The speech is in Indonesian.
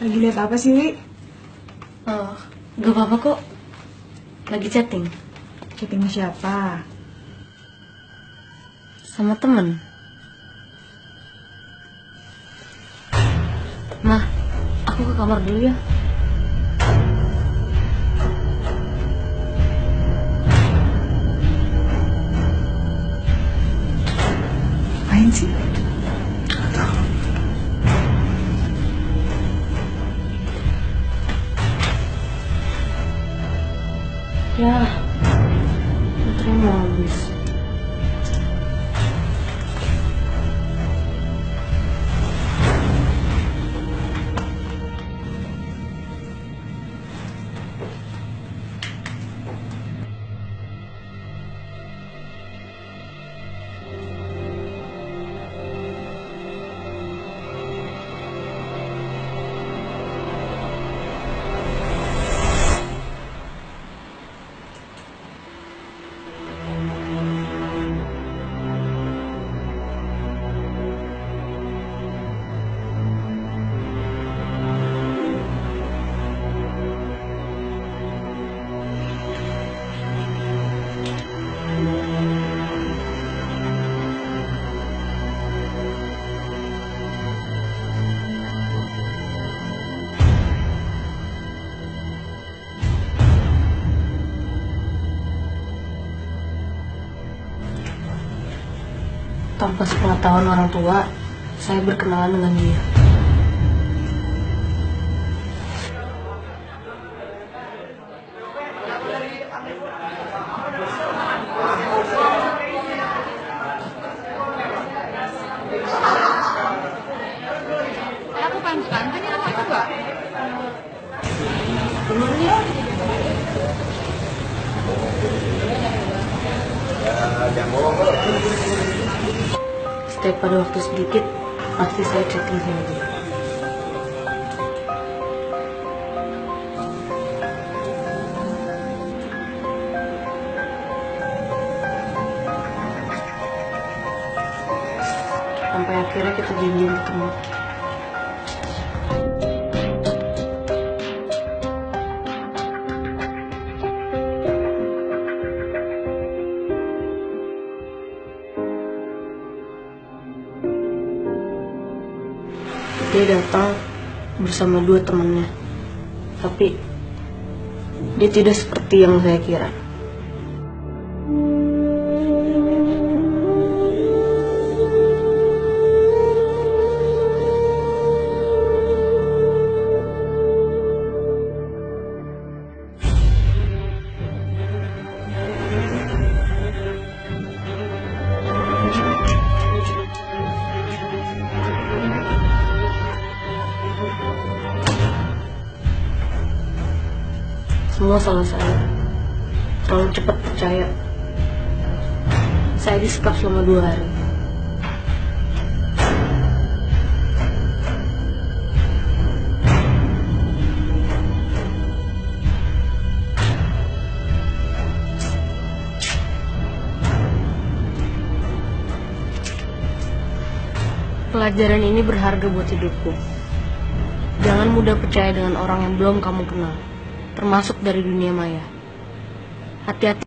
Lagi lihat apa sih, Wi? Oh, gak apa-apa kok. Lagi chatting Chatting sama siapa? sama temen. Mah, aku ke kamar dulu ya. Main sih? pra, pra treiná-los. Tanpa sepengetahuan orang tua, saya berkenalan dengan dia. Ya setiap pada waktu sedikit pasti saya chatting sama dia. Sampai akhirnya kita janjian ketemu. Dia datang bersama dua temannya. Tapi dia tidak seperti yang saya kira. Semua salah saya. Terlalu cepat percaya. Saya disekap selama dua hari. Pelajaran ini berharga buat hidupku. Jangan mudah percaya dengan orang yang belum kamu kenal, termasuk dari dunia maya. Hati-hati.